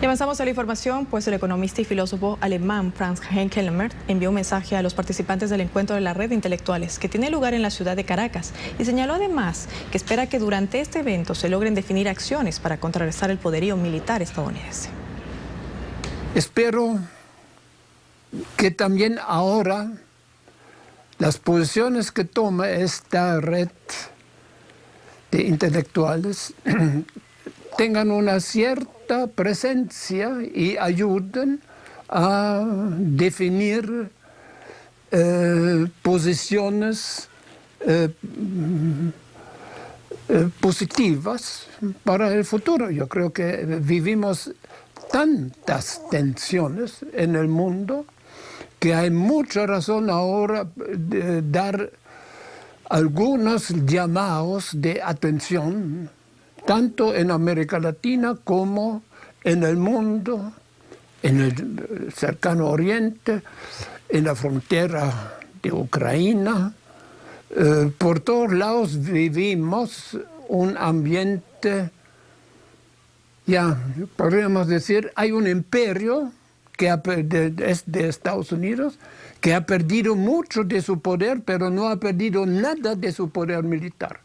Y avanzamos a la información, pues el economista y filósofo alemán Franz Henkelmer envió un mensaje a los participantes del encuentro de la red de intelectuales que tiene lugar en la ciudad de Caracas y señaló además que espera que durante este evento se logren definir acciones para contrarrestar el poderío militar estadounidense. Espero que también ahora las posiciones que toma esta red de intelectuales tengan una cierta presencia y ayuden a definir eh, posiciones eh, eh, positivas para el futuro. Yo creo que vivimos tantas tensiones en el mundo que hay mucha razón ahora de dar algunos llamados de atención tanto en América Latina como en el mundo, en el cercano oriente, en la frontera de Ucrania. Eh, por todos lados vivimos un ambiente, ya podríamos decir, hay un imperio que es de Estados Unidos, que ha perdido mucho de su poder, pero no ha perdido nada de su poder militar.